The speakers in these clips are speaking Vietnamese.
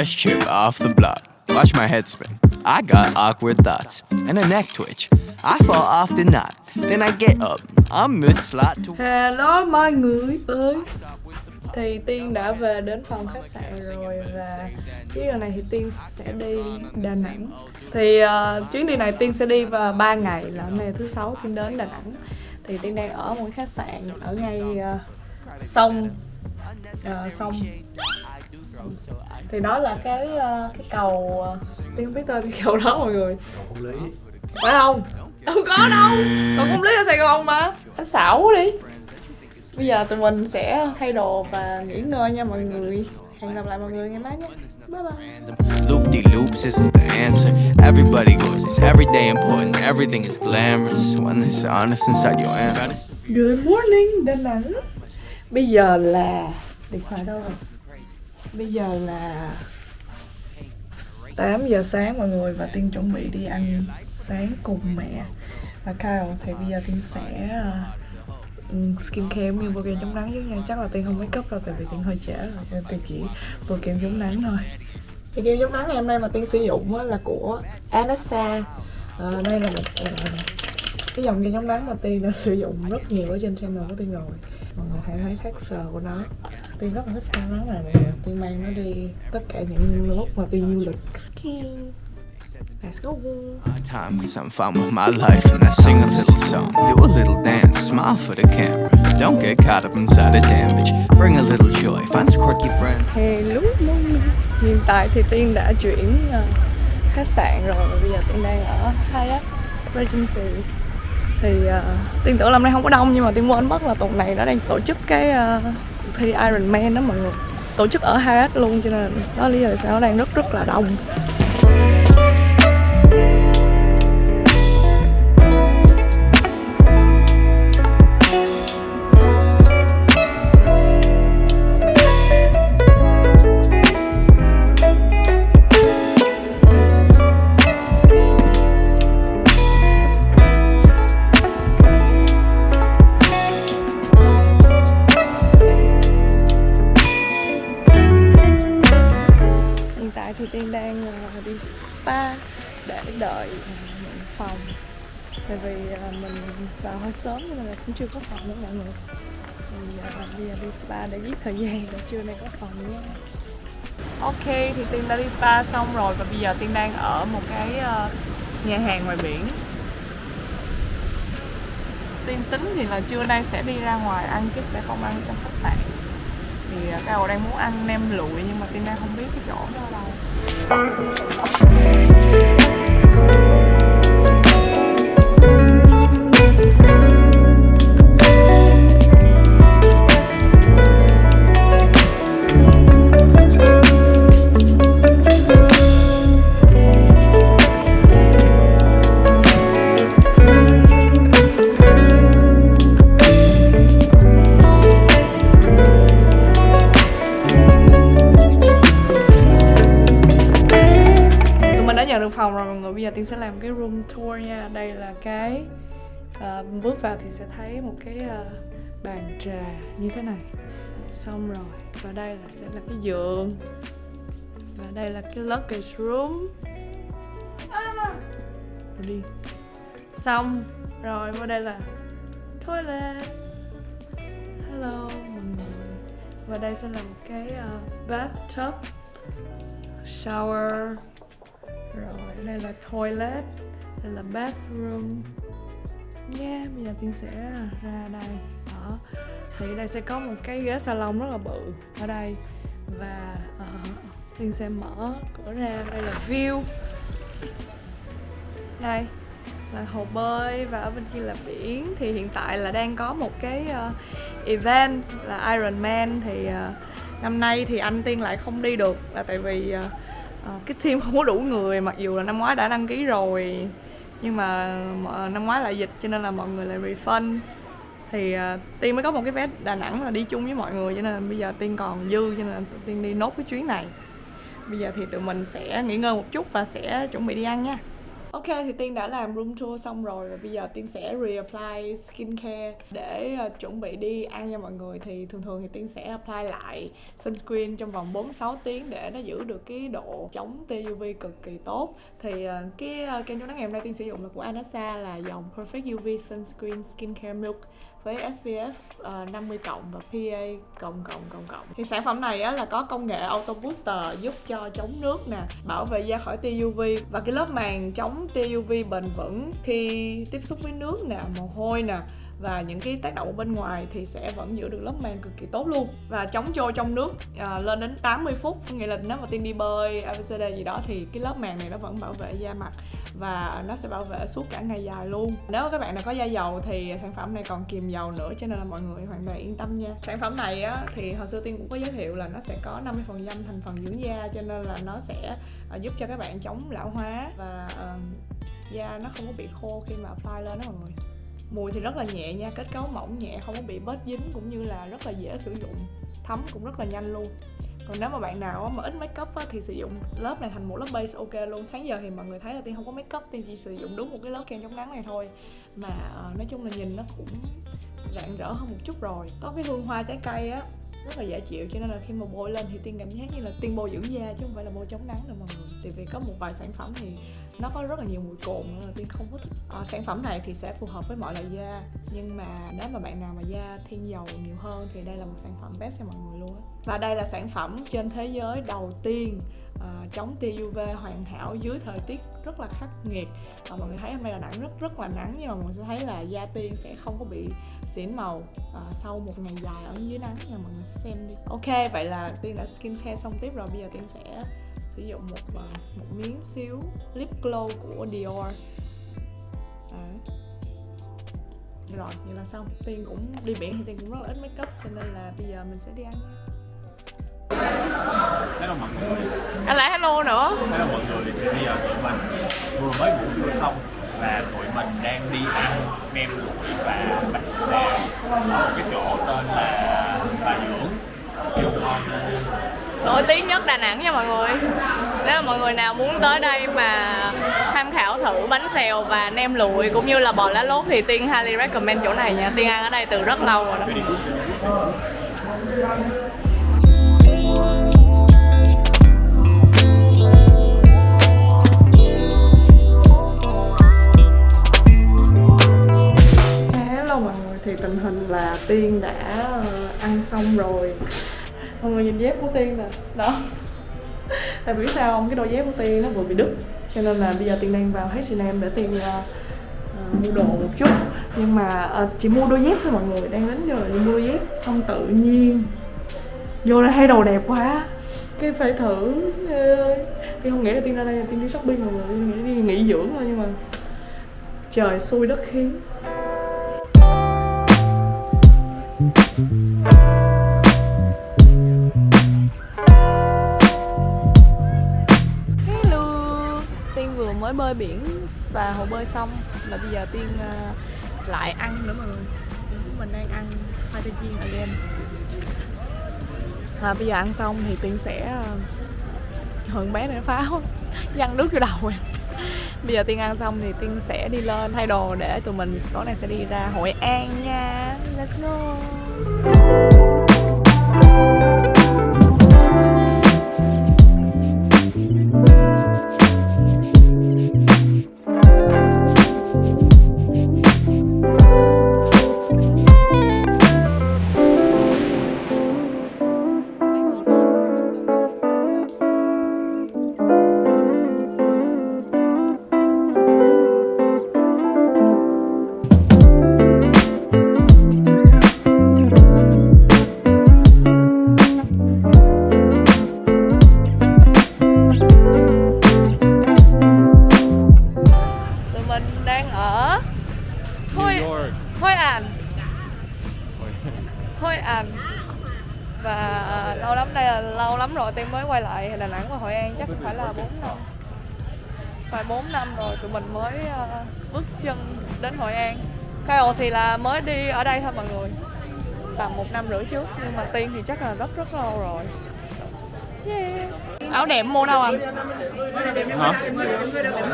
fresh chip off the block. Watch my head spin. I got awkward thoughts and a neck twitch. I fall off the knot, then I get up. I'm the Slot to Hello mọi người ơi Thì Tiên đã về đến phòng khách sạn rồi Và chuyến đi này thì Tiên sẽ đi Đà Nẵng Thì uh, chuyến đi này Tiên sẽ đi vào 3 ngày là hôm nay thứ sáu Tiên đến Đà Nẵng Thì Tiên đang ở một khách sạn ở ngay uh, sông uh, sông thì đó là cái uh, cái cầu uh, tiên không biết tên cái cầu đó mọi người. Phải không? Không có đâu. Còn không lý ở sài gòn mà. Anh xảo đi. Bây giờ tụi mình sẽ thay đồ và nghỉ ngơi nha mọi người. Hẹn gặp lại mọi người ngày mai nhé bye bye. Loop de loops isn't the answer. Everybody gorgeous, every day important, everything is glamorous when there's honest inside your hand. Good morning Đà Nẵng. Bây giờ là Điện thoại đâu rồi Bây giờ là 8 giờ sáng mọi người Và Tiên chuẩn bị đi ăn sáng cùng mẹ. Và Kyle Thì bây giờ Tiên sẽ uh, skincare như bôi kem chống nắng chứ nha. Chắc là Tiên không mấy cấp đâu Tại vì Tiên hơi trễ rồi. Nên Tiên chỉ bôi kem chống nắng thôi. Thì kem chống nắng ngày hôm nay mà Tiên sử dụng là của Anessa à, ờ, Đây là một ờ, cái dòng kem chống nắng mà Tiên đã sử dụng rất nhiều ở trên channel của Tiên rồi. Mọi người hãy thấy texture của nó. Tiên rất là thích kem nắng này nè Tiên mang nó đi tất cả những lúc mà Tiên du lịch okay. Let's go My time, cause I'm fine with my life, and I sing a little song, do a little dance, smile for the camera. Don't get caught up inside the damage. Bring a little joy, find some quirky friends. Hello Hiện tại thì Tiên đã chuyển ờ, khách sạn rồi và bây giờ Tiên đang ở Hyatt Regency thì uh, Tiên tưởng năm nay không có đông nhưng mà Tiên quên mất là tuần này nó đang tổ chức cái uh, cuộc thi Iron Man đó mọi người tổ chức ở Hyatt luôn, cho nên đó là lý do tại sao nó đang rất rất là đông. Thì tiên đang ờ, đi spa để đợi ờ, nhận phòng. Tại vì ờ, mình vào hơi sớm nên là cũng chưa có phòng nữa mọi người. Thì bây giờ đi spa để giết thời gian để trưa nay có phòng nha. Ok, thì tiên đã đi spa xong rồi và bây giờ tiên đang ở một cái nhà hàng ngoài biển. Tiên tính thì là trưa nay sẽ đi ra ngoài ăn chứ sẽ không ăn trong khách sạn thì à, Cao đang muốn ăn nem lụi nhưng mà tina không biết cái chỗ đó đâu giờ tiên sẽ làm cái room tour nha. Đây là cái à, bước vào thì sẽ thấy một cái à, bàn trà như thế này. Xong rồi và đây là sẽ là cái giường. Và đây là cái luggage room. Rồi đi. Xong rồi Và đây là toilet. Hello mọi người. Và đây sẽ là một cái uh, bathtub shower rồi đây là toilet đây là bathroom. Nha bây giờ tiên sẽ ra đây. Đó. Thì đây sẽ có một cái ghế salon rất là bự ở đây. Và ờ, uh, tiên sẽ mở cửa ra. Đây là view. Đây là hồ bơi. Và ở bên kia là biển. Thì hiện tại là đang có một cái uh, event là Iron Man. Thì uh, năm nay thì anh Tiên lại không đi được. Là tại vì uh, Ờ, cái team không có đủ người mặc dù là năm ngoái đã đăng ký rồi nhưng mà ờ, năm ngoái lại dịch cho nên là mọi người lại refund. Thì ờ, uh, tiên mới có một cái vé đà nẵng là đi chung với mọi người cho nên bây giờ tiên còn dư cho nên tiên đi nốt cái chuyến này. Bây giờ thì tụi mình sẽ nghỉ ngơi một chút và sẽ chuẩn bị đi ăn nha. Ok thì Tiên đã làm room tour xong rồi và bây giờ Tiên sẽ reapply skincare để uh, chuẩn bị đi ăn cho mọi người. Thì thường thường thì Tiên sẽ apply lại sunscreen trong vòng 4-6 tiếng để nó giữ được cái độ chống tia UV cực kỳ tốt. Thì uh, cái uh, kem chống nắng ngày hôm nay Tiên sử dụng là của Anasa là dòng Perfect UV Sunscreen Skincare Milk với SPF uh, 50 cộng và PA cộng cộng cộng cộng. Thì sản phẩm này á, là có công nghệ auto booster giúp cho chống nước nè bảo vệ da khỏi tia UV và cái lớp màng chống tia UV bền vững khi tiếp xúc với nước nè mồ hôi nè và những cái tác động ở bên ngoài thì sẽ vẫn giữ được lớp màng cực kỳ tốt luôn. Và chống trôi trong nước à, lên đến 80 phút nghĩa là nếu mà tiên đi bơi ABCD gì đó thì cái lớp màng này nó vẫn bảo vệ da mặt và nó sẽ bảo vệ suốt cả ngày dài luôn. Nếu các bạn nào có da dầu thì sản phẩm này còn kìm dầu nữa cho nên là mọi người hoàn toàn yên tâm nha. Sản phẩm này á thì hồi xưa tiên cũng có giới thiệu là nó sẽ có 50 phần trăm thành phần dưỡng da cho nên là nó sẽ à, giúp cho các bạn chống lão hóa và uh, da nó không có bị khô khi mà apply lên đó mọi người mùi thì rất là nhẹ nha kết cấu mỏng nhẹ không có bị bết dính cũng như là rất là dễ sử dụng. Thấm cũng rất là nhanh luôn. Còn nếu mà bạn nào mà ít make up á, thì sử dụng lớp này thành một lớp base ok luôn. Sáng giờ thì mọi người thấy là tiên không có make up tiên chỉ sử dụng đúng một cái lớp kem chống nắng này thôi. Mà uh, nói chung là nhìn nó cũng rạng rỡ hơn một chút rồi. Có cái hương hoa trái cây á rất là dễ chịu cho nên là khi mà bôi lên thì tiên cảm giác như là tiên bôi dưỡng da chứ không phải là bôi chống nắng đâu mọi người. Tại vì có một vài sản phẩm thì nó có rất là nhiều mùi cồn nên là tiên không có thích. À, sản phẩm này thì sẽ phù hợp với mọi loại da nhưng mà nếu mà bạn nào mà da thiên dầu nhiều hơn thì đây là một sản phẩm best cho mọi người luôn á. Và đây là sản phẩm trên thế giới đầu tiên uh, chống tia UV hoàn hảo dưới thời tiết rất là khắc nghiệt. Và mọi người thấy hôm nay là nắng rất rất là nắng nhưng mà mọi người sẽ thấy là da tiên sẽ không có bị xỉn màu uh, sau một ngày dài ở dưới nắng nha mọi người sẽ xem đi. Ok vậy là tiên đã skincare xong tiếp rồi. Bây giờ tiên sẽ sử dụng một uh, một miếng xíu lip glow của Dior. Đấy. rồi vậy là xong. Tiên cũng đi biển thì tiên cũng rất là ít makeup cho nên là bây giờ mình sẽ đi ăn nha. Hello mọi người anh lại hello nữa. Hello mọi người thì bây giờ tụi mình vừa mới ngủ trưa xong và tụi mình đang đi ăn nem lụi và bánh xèo. Ở một cái chỗ tên là Bà Dưỡng siêu ngon. Nổi tiếng nhất Đà Nẵng nha mọi người. Nếu mà mọi người nào muốn tới đây mà tham khảo thử bánh xèo và nem lụi cũng như là bò lá lốt thì Tiên highly recommend chỗ này nha. Tiên ăn ở đây từ rất lâu rồi đó thì tình hình là Tiên đã ờ, ăn xong rồi. Mọi người nhìn dép của Tiên nè, đó. Tại vì sao không, cái đôi dép của Tiên nó vừa bị đứt. Cho nên là bây giờ Tiên đang vào H&M để Tiên uh, mua đồ một chút. Nhưng mà uh, chỉ mua đôi dép thôi mọi người, đang đến giờ đi mua đôi dép. Xong tự nhiên vô đây thấy đồ đẹp quá. Cái phải thử Ê, Tiên không nghĩ là Tiên ra đây là Tiên đi shopping mọi người, Tiên nghĩ đi nghỉ dưỡng thôi nhưng mà Trời xui đất khiến. Tiên vừa mới bơi biển và hồ bơi xong Và bây giờ Tiên ờ, lại ăn nữa mọi người mình đang ăn khoai tây chiên again Và bây giờ ăn xong thì Tiên sẽ ờ, bé này nó pháo Văng nước vô đầu rồi Bây giờ Tiên ăn xong thì Tiên sẽ đi lên thay đồ để tụi mình tối nay sẽ đi ra Hội An nha. Let's go. Tụi Phải 4 năm rồi tụi mình mới à, bước chân đến Hội An. Kyle thì là mới đi ở đây thôi mọi người. Tầm một năm rưỡi trước Nhưng mà Tiên thì chắc là rất rất lâu rồi. Yeah. áo đẹp mua đâu anh hả?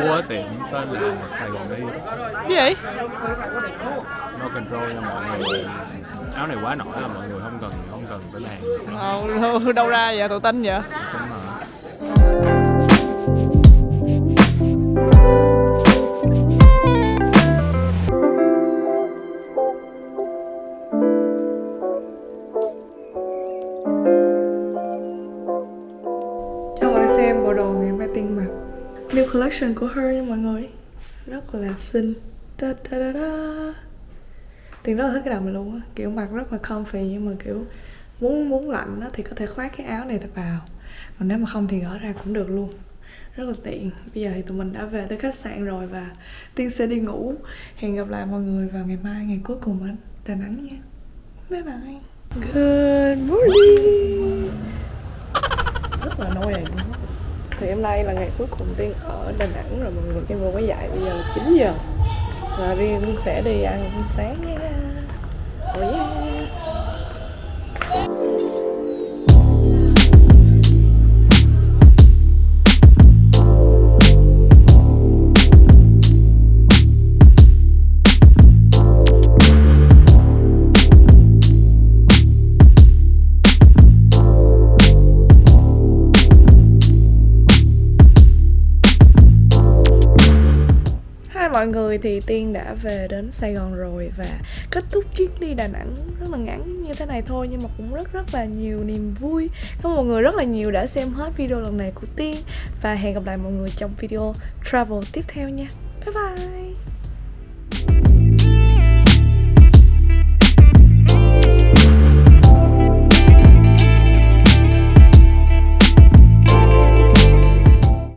Mua ở tiệm tên là Sài Gòn đi gì? Vậy no control nha mọi người. Áo này quá nổi là mọi người không cần không cần tới hàng ờ, đâu ra vậy? Tự tin vậy. Đúng rồi new collection của her nha mọi người. Rất là xinh. Ta ta, da da. Tiền rất là thích cái đầm này luôn á. Kiểu mặc rất là comfy nhưng mà kiểu muốn muốn lạnh á thì có thể khoác cái áo này thật vào. Còn nếu mà không thì gỡ ra cũng được luôn. Rất là tiện. Bây giờ thì tụi mình đã về tới khách sạn rồi và tiên sẽ đi ngủ. Hẹn gặp lại mọi người vào ngày mai, ngày cuối cùng ở đà nẵng nha. Bye bye. Good morning. Rất là nôi này luôn á thì hôm nay là ngày cuối cùng tiên ở đà nẵng rồi, mọi người em vừa mới dậy bây giờ 9 giờ và riêng sẽ đi ăn sáng nha oh yeah. Hai mọi người thì Tiên đã về đến Sài Gòn rồi và kết thúc chuyến đi Đà Nẵng rất là ngắn như thế này thôi, nhưng mà cũng rất rất là nhiều niềm vui. Cảm ơn mọi người rất là nhiều đã xem hết video lần này của Tiên và hẹn gặp lại mọi người trong video travel tiếp theo nha. Bye bye.